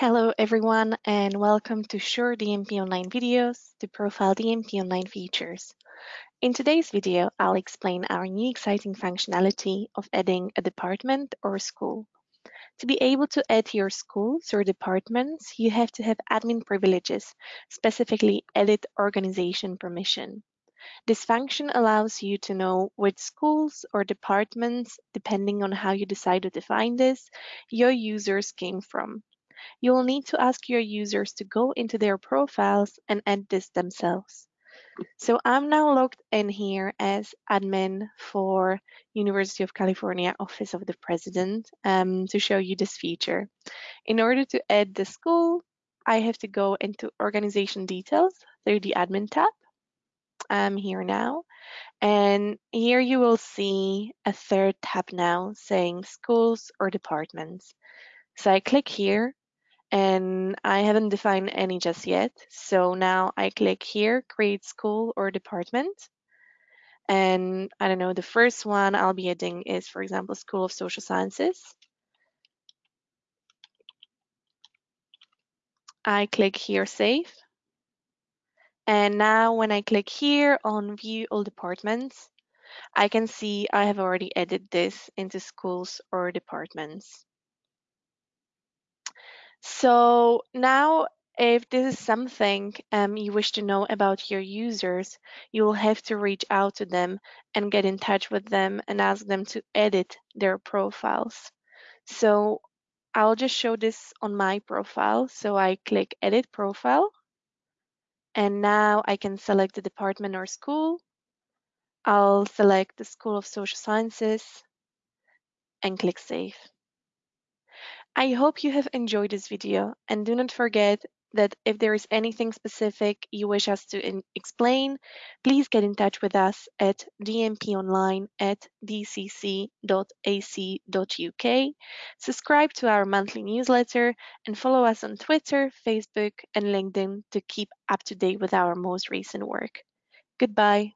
Hello everyone and welcome to Sure DMP Online videos to profile DMP Online features. In today's video, I'll explain our new exciting functionality of adding a department or a school. To be able to add your schools or departments, you have to have admin privileges, specifically edit organization permission. This function allows you to know which schools or departments, depending on how you decide to define this, your users came from. You will need to ask your users to go into their profiles and add this themselves. So I'm now logged in here as admin for University of California Office of the President um, to show you this feature. In order to add the school, I have to go into organization details through the admin tab. I'm here now. And here you will see a third tab now saying schools or departments. So I click here and I haven't defined any just yet. So now I click here, create school or department. And I don't know, the first one I'll be adding is, for example, School of Social Sciences. I click here, save. And now when I click here on view all departments, I can see I have already added this into schools or departments. So now if this is something um, you wish to know about your users, you will have to reach out to them and get in touch with them and ask them to edit their profiles. So I'll just show this on my profile. So I click edit profile and now I can select the department or school. I'll select the School of Social Sciences and click save. I hope you have enjoyed this video and do not forget that if there is anything specific you wish us to explain, please get in touch with us at dmponline at dcc.ac.uk, subscribe to our monthly newsletter, and follow us on Twitter, Facebook, and LinkedIn to keep up to date with our most recent work. Goodbye.